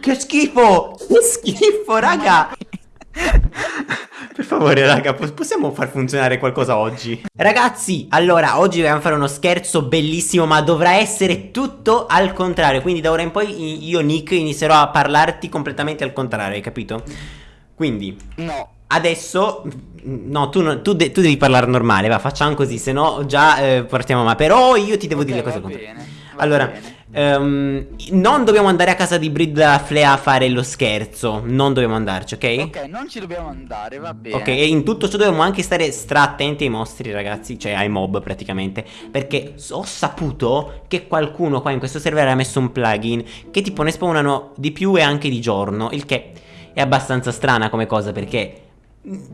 che schifo! Che schifo, raga! Per favore raga possiamo far funzionare qualcosa oggi Ragazzi allora oggi dobbiamo fare uno scherzo bellissimo Ma dovrà essere tutto al contrario Quindi da ora in poi io Nick inizierò a parlarti completamente al contrario Hai capito? Quindi No Adesso No tu, tu, de tu devi parlare normale Va facciamo così Se no già eh, partiamo ma Però io ti devo okay, dire le cose bene, Allora. Um, non dobbiamo andare a casa di Brid Flea a fare lo scherzo. Non dobbiamo andarci, ok? Ok, non ci dobbiamo andare, va bene. Ok, e in tutto ciò dobbiamo anche stare stra attenti ai mostri, ragazzi. Cioè ai mob praticamente. Perché ho saputo che qualcuno qua in questo server ha messo un plugin che tipo ne spawnano di più e anche di giorno. Il che è abbastanza strana come cosa perché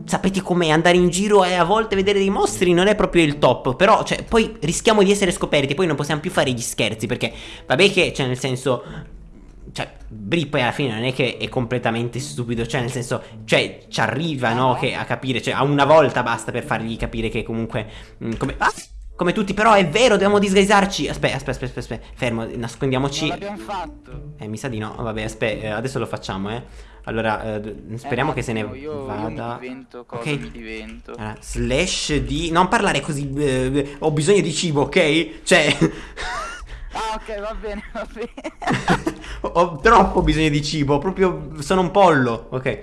Sapete com'è andare in giro e a volte vedere dei mostri non è proprio il top Però cioè poi rischiamo di essere scoperti Poi non possiamo più fare gli scherzi Perché vabbè che cioè nel senso Cioè Bri poi alla fine non è che è completamente stupido Cioè nel senso Cioè ci arriva no che a capire Cioè a una volta basta per fargli capire che comunque mh, Come ah! Come tutti, però è vero, dobbiamo disguisarci. Aspetta, aspetta, aspetta, aspetta. Fermo, nascondiamoci. Non l'abbiamo fatto. Eh, mi sa di no. Vabbè, aspetta, eh, adesso lo facciamo, eh. Allora, eh, speriamo eh, che se ne io, vada. Io divento. Allora, slash di... Non parlare così, eh, ho bisogno di cibo, ok? Cioè... Ah, ok, va bene, va bene. ho troppo bisogno di cibo, proprio sono un pollo, ok.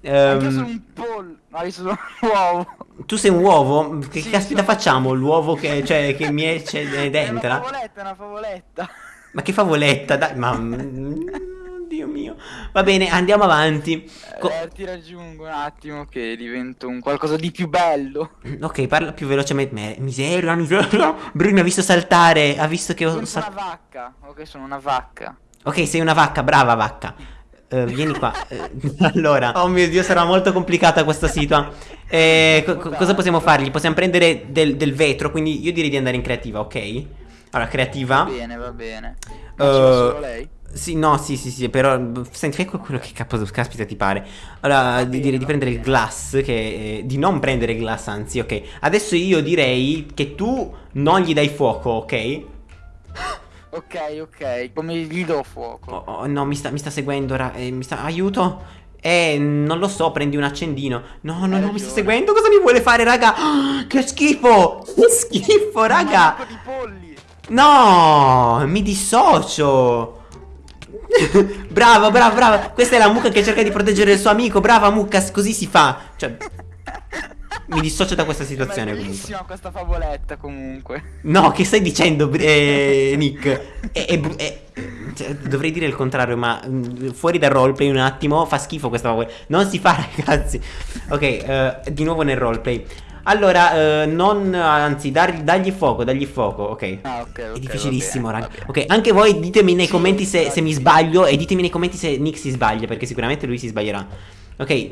Um, io sono un pollo. No, io sono un uovo. Tu sei un uovo? Che sì, caspita sono... facciamo? L'uovo che, cioè, che mi esce dentro? È una favoletta, è una favoletta. Ma che favoletta? Dai, ma... Dio mio. Va bene, andiamo avanti. Co eh, ti raggiungo un attimo che divento un qualcosa di più bello. Ok, parla più velocemente. Miseria, miseria. Bruno mi ha visto saltare. Ha visto che ho saltato. Sono una vacca. Ok, sono una vacca. Ok, sei una vacca, brava vacca. Uh, vieni qua. Uh, allora, oh mio dio, sarà molto complicata questa situa. Eh, co cosa possiamo fargli? Possiamo prendere del, del, vetro, quindi io direi di andare in creativa, ok? Allora, creativa. Va bene, va bene. Uh, solo lei? Sì, no, sì, sì, sì, però senti, fai quello che capo, caspita ti pare. Allora, di, direi di prendere il glass, che, eh, di non prendere il glass, anzi, ok. Adesso io direi che tu non gli dai fuoco, ok? Ok, ok, come gli do fuoco? Oh, oh no, mi sta, mi sta seguendo, ra, eh, mi sta, aiuto. Eh, non lo so, prendi un accendino. No, no, no, mi sta seguendo, cosa mi vuole fare, raga? Oh, che schifo, che schifo, raga. No, mi dissocio. bravo, bravo, bravo. Questa è la mucca che cerca di proteggere il suo amico. Brava mucca, così si fa. Cioè, mi dissocio da questa situazione. È bellissima comunque. questa favoletta comunque. No, che stai dicendo, eh, Nick? È, è, è, cioè, dovrei dire il contrario, ma mh, fuori dal roleplay un attimo fa schifo questa favoletta. Non si fa, ragazzi. Ok, uh, di nuovo nel roleplay. Allora, eh, non, anzi, dar, dagli fuoco, dagli fuoco, ok. Ah, ok, ok. È difficilissimo, raga. Ok, anche voi ditemi nei sì, commenti se, se mi sbaglio e ditemi nei commenti se Nick si sbaglia, perché sicuramente lui si sbaglierà. Ok,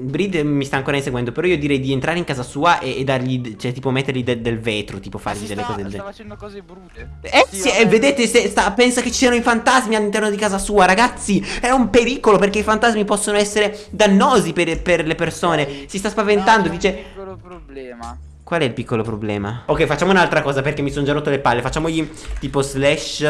Breed mi sta ancora inseguendo, però io direi di entrare in casa sua e, e dargli, cioè tipo mettergli de, del vetro, tipo fargli delle sta, cose del genere. Sta facendo cose brutte. Eh sì, eh, vedete, se, sta, pensa che ci siano i fantasmi all'interno di casa sua, ragazzi. È un pericolo perché i fantasmi possono essere dannosi per, per le persone. Si sta spaventando, no, dice... piccolo problema. Qual è il piccolo problema? Ok, facciamo un'altra cosa perché mi sono già rotto le palle. Facciamogli tipo slash...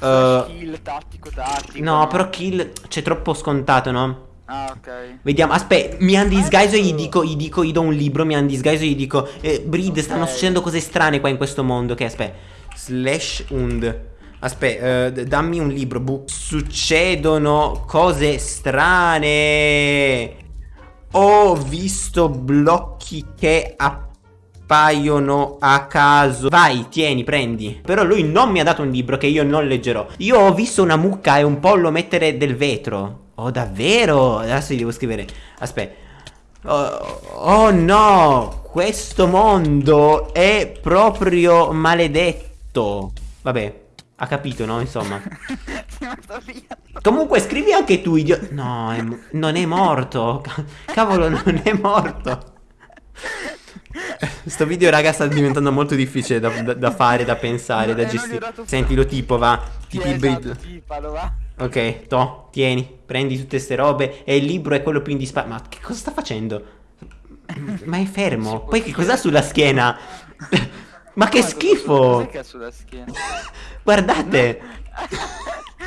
Uh... kill, tattico, tattico. No, però kill c'è troppo scontato, no? Ah, ok. Vediamo, aspetta, mi hanno disguiso e gli dico, gli dico, gli do un libro, mi hanno disguiso e gli dico, eh, Breed, okay. stanno succedendo cose strane qua in questo mondo, ok, aspetta. Slash und. Aspetta, uh, dammi un libro, book. Succedono cose strane. Ho visto blocchi che appaiono a caso. Vai, tieni, prendi. Però lui non mi ha dato un libro che io non leggerò. Io ho visto una mucca e un pollo mettere del vetro. Oh davvero? Adesso gli devo scrivere Aspetta oh, oh no Questo mondo è proprio maledetto Vabbè ha capito, no? Insomma. Comunque scrivi anche tu, idiota. No, è, non è morto. Cavolo, non è morto. Sto video, raga, sta diventando molto difficile da, da, da fare, da pensare, da gestire. Senti, lo tipo, va. Tipi il esatto, tipalo, va. Ok, to, tieni, prendi tutte ste robe e il libro è quello più indispensabilmente. Ma che cosa sta facendo? Ma è fermo. Poi che cos'ha sulla schiena? Ma che schifo! Guardate!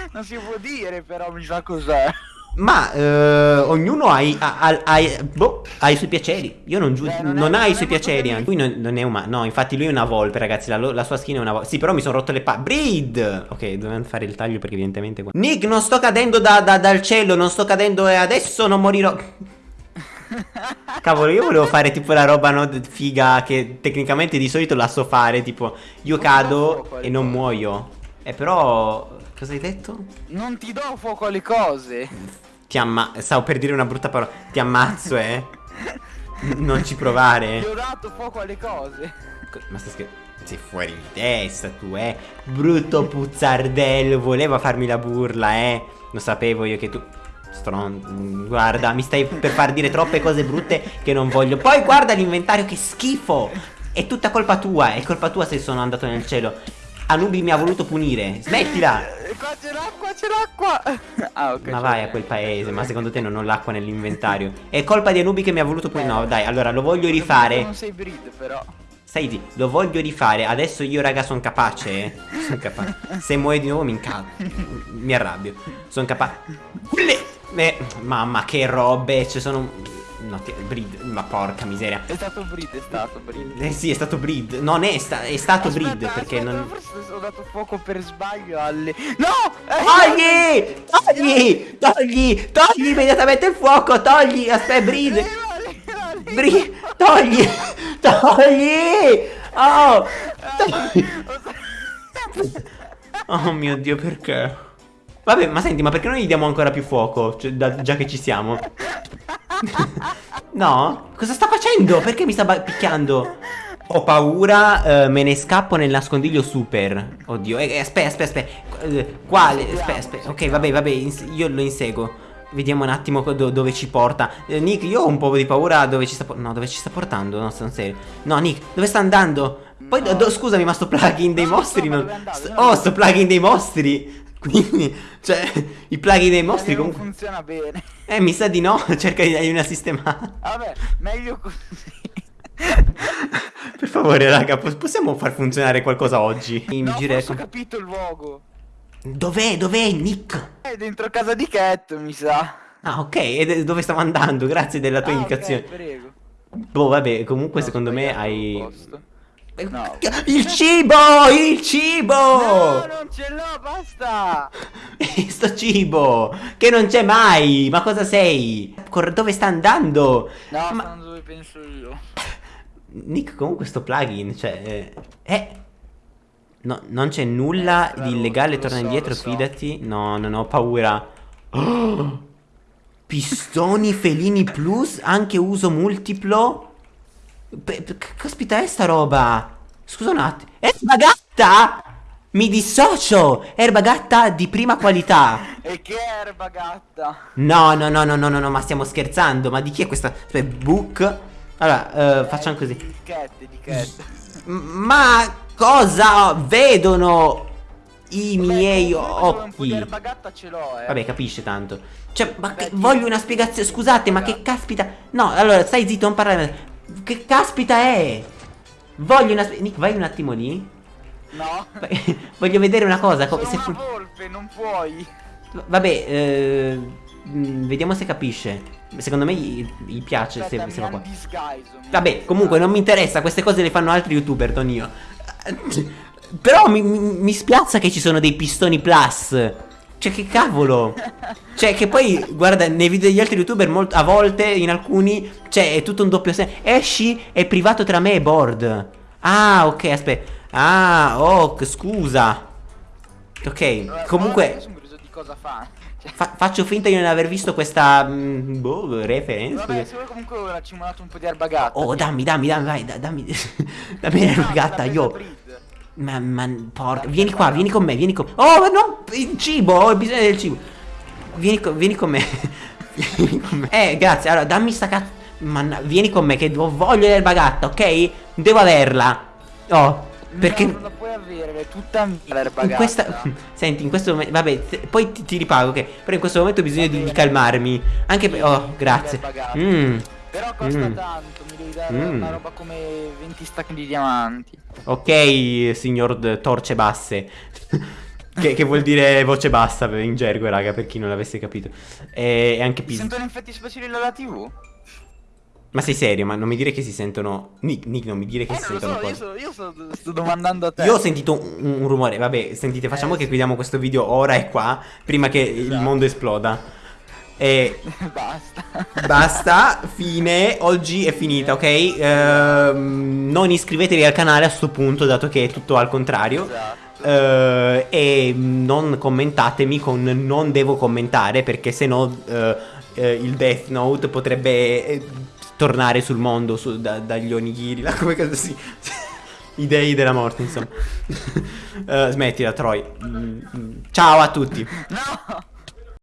No. non si può dire, però mi sa cos'è. Ma eh, ognuno ha ha, ha- boh, ha i suoi piaceri. Io non giudico. Eh, non, non ha i suoi piaceri. Lui non, non è umano. No, infatti lui è una volpe, ragazzi. La, la sua skin è una volpe. Sì, però mi sono rotto le palle. Breed! Ok, dovevamo fare il taglio perché evidentemente. qua- Nick, non sto cadendo da- da- dal cielo. Non sto cadendo e adesso non morirò. Cavolo, io volevo fare tipo la roba no, figa che tecnicamente di solito la so fare. Tipo, io Non cado e non muoio. Eh, però. Cosa hai detto? Non ti do fuoco alle cose. Ti amma... Stavo per dire una brutta parola. Ti ammazzo, eh. non ci provare. Ti ho dato fuoco alle cose. Co- Ma stai scherzando? Sei fuori di testa tu, eh. Brutto puzzardello. Voleva farmi la burla, eh. Lo sapevo io che tu... Stron... Guarda, mi stai per far dire troppe cose brutte che non voglio. Poi guarda l'inventario, che schifo. È tutta colpa tua. È colpa tua se sono andato nel cielo. Anubi mi ha voluto punire. Smettila. Eh, Qua c'è l'acqua, c'è l'acqua. Ah, ok. Ma vai a quel paese, ma secondo te non ho l'acqua nell'inventario? È colpa di Anubi che mi ha voluto punire. No, dai, allora lo voglio rifare. Non sei breed, però. Stai zitto, lo voglio rifare. Adesso io, raga, sono capace. Eh? Sono capace. Se muoio di nuovo mi incazzo. Mi arrabbio. Sono capace. Eh, mamma, che robe. Ci sono. No, ti- breed. Ma porca miseria. È stato breed, è stato breed. Eh sì, è stato breed. Non è, sta- è stato Aspetta, breed perché aspetta, non. Forse ho dato fuoco per sbaglio alle. No! Eh, Togli! Togli! Togli! Togli immediatamente il fuoco! Togli! Aspetta, breed! Leva. Bri- togli! Togli! Oh! Togli! Oh mio dio, perché? Vabbè, ma senti, ma perché non gli diamo ancora più fuoco? Cioè, da- già che ci siamo. no? Cosa sta facendo? Perché mi sta ba- picchiando? Ho paura, eh, me ne scappo nel nascondiglio super. Oddio, eh, eh, aspetta, aspetta, aspetta. Eh, Quale? Aspetta, aspetta. Ok, vabbè, vabbè, ins- io lo inseguo. Vediamo un attimo do- dove ci porta. Eh, Nick, io ho un po' di paura dove ci sta portando. No, dove ci sta portando? No, sono serio. No, Nick, dove sta andando? Poi, do- scusami, ma sto plugin dei No, no, mostri non. Io non oh, sto plugin dei mostri. Quindi, cioè, i plugin dei mostri non comunque. funziona bene. Eh, mi sa di no. Cerca di dargli una sistemata. Vabbè, meglio così. Per favore, raga, po- possiamo far funzionare qualcosa oggi? Mi no, forse ho capito il luogo. Dov'è? Dov'è Nick? È dentro casa di Cat, mi sa. Ah, ok, e dove stavo andando? Grazie della tua Ah, ok, indicazione. prego. Boh, vabbè, comunque No, secondo me hai. posto. No. Il cibo! Il cibo! No, non ce l'ho, basta. Sto cibo! Che non c'è mai! Ma cosa sei? Cor- dove sta andando? No, Ma- sono dove penso io. Nick, comunque sto plugin, cioè... Eh... eh, No, non c'è nulla Eh, di illegale, torna so, indietro, so. fidati. No, non ho paura. Oh! Pistoni felini plus, anche uso multiplo. Caspita è sta roba? Scusa un attimo. Erba gatta? Mi dissocio! Erba gatta di prima qualità. E che erba gatta. No, no, no, no, no, no, no, ma stiamo scherzando. Ma di chi è questa? Aspetta, book. Allora, eh, facciamo così. Di Cat, di Cat. Ma cosa vedono i miei po' di occhi? erba gatta ce l'ho, eh. Vabbè, capisce tanto. Cioè, ma ti- voglio una spiegazione. Scusate, ma che caspita. No, allora, stai zitto, non parlare. Che caspita è? Voglio una. Nick, vai un attimo lì. No. Voglio vedere una cosa. co- Sono se una volpe, non puoi. Vabbè, eh, mh, vediamo se capisce. Secondo me gli, gli piace Aspetta, se va qua. disguiso, Vabbè, comunque non mi interessa, queste cose le fanno altri youtuber, non io. Però mi, mi, mi spiazza che ci sono dei pistoni plus. Cioè, che cavolo. Cioè, che poi, guarda, nei video degli altri youtuber, molt- a volte, in alcuni, cioè, è tutto un doppio senso. Esci, è privato tra me e Board. Ah, ok, aspetta. Ah, oh, scusa. Ok, comunque... Fa. Cioè, Fa- faccio finta di non aver visto questa mm, boh, reference. Vabbè, se vuoi comunque ora ci ho mandato un po' di erba gatta. Oh, dammi, dammi, dammi, vai, da- dammi. dammi l'erba No, io. Ma, ma, porca. Vieni qua, vieni con me, vieni con Oh, ma non. Il cibo, ho bisogno del cibo. Vieni, co- vieni con me. vieni con me. Eh, grazie. Allora, dammi sta cazzo. Manna- vieni con me, che ho voglia l'erba gatta, ok? Devo averla. Oh, perché. No, non la puoi avere, è tutta mia l'erba In questa. Senti, in questo momento. Vabbè, poi ti, ti ripago, ok? Però in questo momento ho bisogno di, di calmarmi. Anche per. Oh, grazie. l'erba gatta. Mm. Però costa Mm. tanto, mi devi dare Mm. una roba come 20 stack di diamanti. Ok, signor Torce Basse. che, che vuol dire voce bassa in gergo, raga, per chi non l'avesse capito. E, e anche Pis. sentono effetti speciali dalla TV? Ma sei serio? Ma non mi dire che si sentono. Nick, Nick, non mi dire che Eh, si sentono so, io, cose. so, io so- sto domandando a te. Io ho sentito un, un rumore. Vabbè, sentite, facciamo Eh, che chiudiamo questo video ora e qua. Prima che il Esatto. mondo esploda. E Basta. basta, fine. Oggi è finita, ok? Ehm, non iscrivetevi al canale a sto punto, dato che è tutto al contrario. Esatto. Eh, e non commentatemi con non devo commentare perché se no eh, eh, il Death Note potrebbe eh, tornare sul mondo su- da- dagli onigiri là, come cazzo si i dei della morte insomma Eh, smettila Troy Mm, mm. ciao a tutti No!